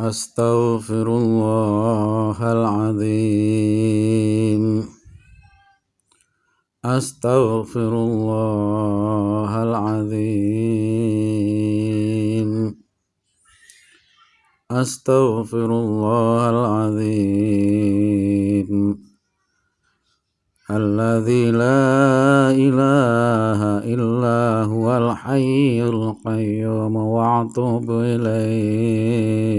أستغفر الله العظيم. أستغفر الله العظيم. أستغفر الله العظيم. الذي لا إله إلا هو الحي القيوم وأتوب إليه.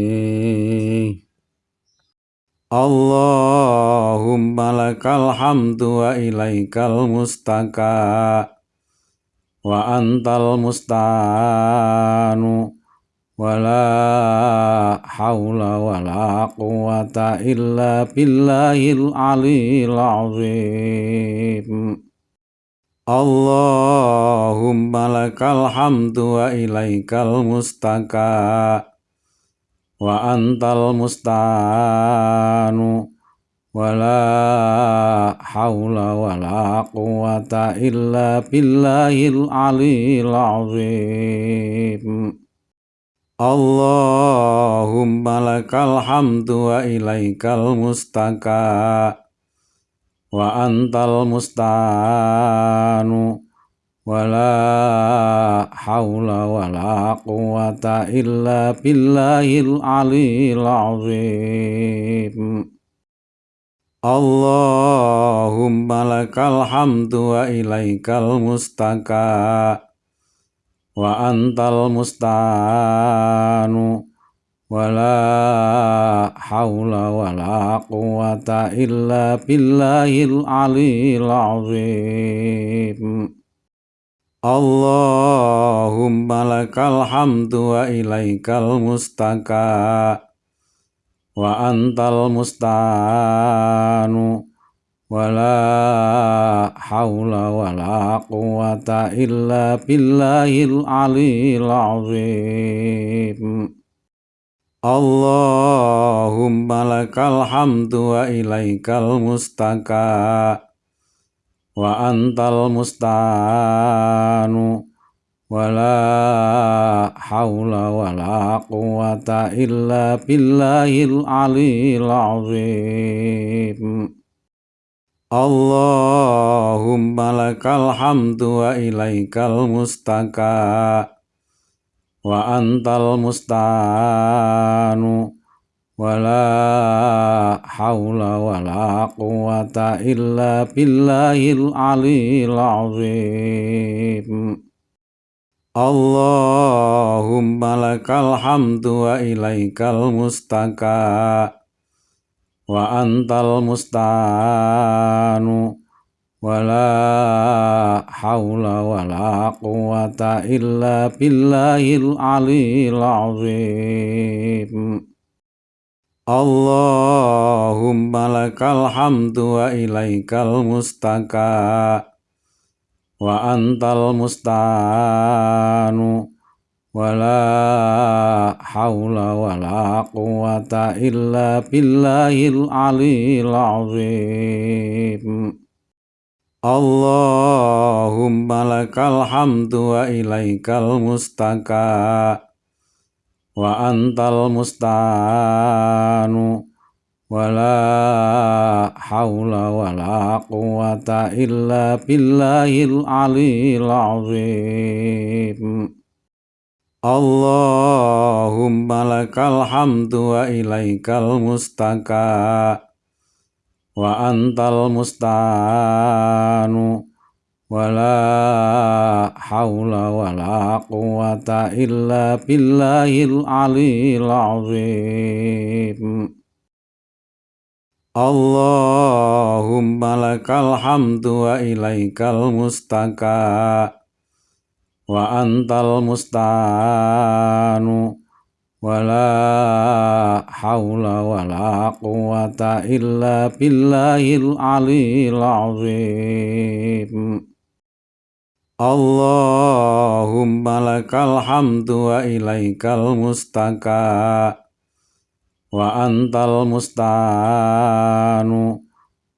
اللهم لك الحمد وإليك المستكى وأنت المستعان. ولا حول ولا قوة إلا بالله العلي العظيم. اللهم لك الحمد وإليك المستكى وأنت المستعان. ولا حول ولا قوة إلا بالله العلي العظيم. اللهم لك الحمد وإليك المستكى وأنت المستعان ولا حول ولا قوة إلا بالله العلي العظيم اللهم لك الحمد وإليك المستكى وأنت المستعان ولا حول ولا قوة إلا بالله العلي العظيم اللهم لك الحمد وإليك المستكى وأنت المستعان ولا حول ولا قوة إلا بالله ولا حول ولا قوة إلا بالله العلي العظيم. اللهم لك الحمد وإليك المستكى وأنت المستعان. ولا حول ولا قوة إلا بالله العلي العظيم. اللهم لك الحمد وإليك المستكى وأنت المستعان ولا حول ولا قوة إلا بالله العلي العظيم اللهم لك الحمد وإليك المستكى وأنت المستعان ولا حول ولا قوة إلا بالله العلي العظيم اللهم لك الحمد وإليك المستكى وأنت المستعان ولا حول ولا قوة إلا بالله ولا حول ولا قوة إلا بالله العلي العظيم. اللهم لك الحمد وإليك المستكى وأنت المستعان. ولا حول ولا قوة إلا بالله العلي العظيم. Allahumma lakal hamdu wa ilaikal mustaka wa antal mustanu wa la hawla wa la quwata illa billahil alil azim Allahumma lakal hamdu wa ilaikal mustaka wa antal mustanu wala haula wala quwata illa billahil alil azim. Allahumma lakal hamdu wa ilaikal mustaka wa antal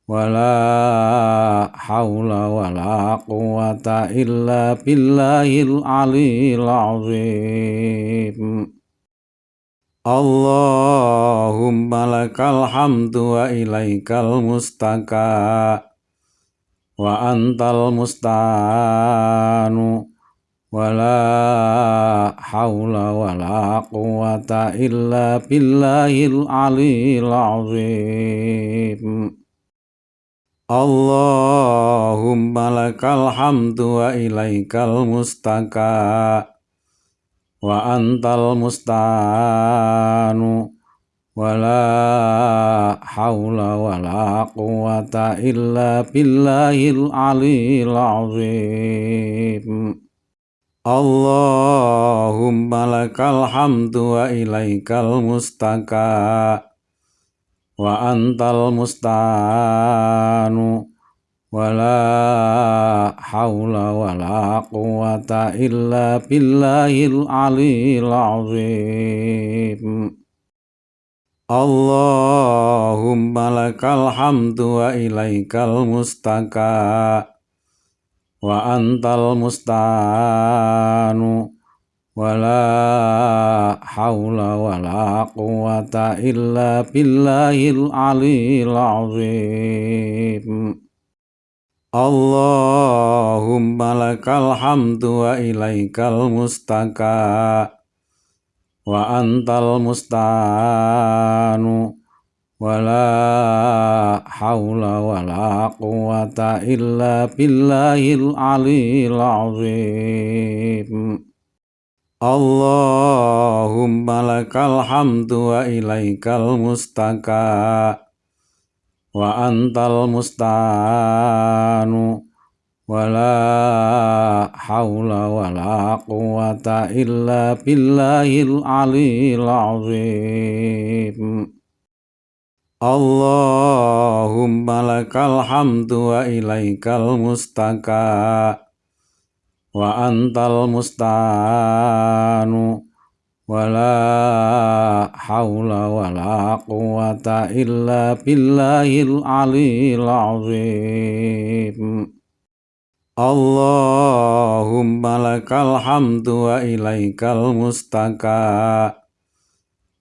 ولا حول ولا قوة إلا بالله العلي العظيم. اللهم لك الحمد وإليك المستكى وأنت المستعان. ولا حول ولا قوة إلا بالله العلي العظيم. Allahumma lakal hamdu wa ilaikal mustaka. Wa antal mustanu. Wala haula wala quwata illa billahil alil azim. Allahumma lakal hamdu wa ilaikal mustaka. Wa antal mustanu ولا حول ولا قوة إلا بالله العلي العظيم. اللهم لك الحمد وإليك المستكى وأنت المستعان. ولا حول ولا قوة إلا بالله العلي العظيم. Allahumma lakal hamdu wa ilaikal mustaka wa antal mustanu wala haula wala quwata illa billahil alil azim. Allahumma lakal hamdu wa ilaikal mustaka wa antal mustanu wala haula wala quwata illa billahil alil azim. Allahumma lakal hamdu wa ilaikal mustaka wa antal mustanu ولا حول ولا قوة إلا بالله العلي العظيم. اللهم لك الحمد وإليك المستكى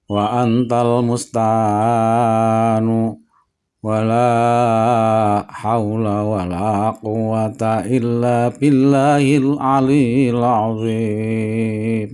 وأنت المستعان. ولا حول ولا قوة إلا بالله العلي العظيم.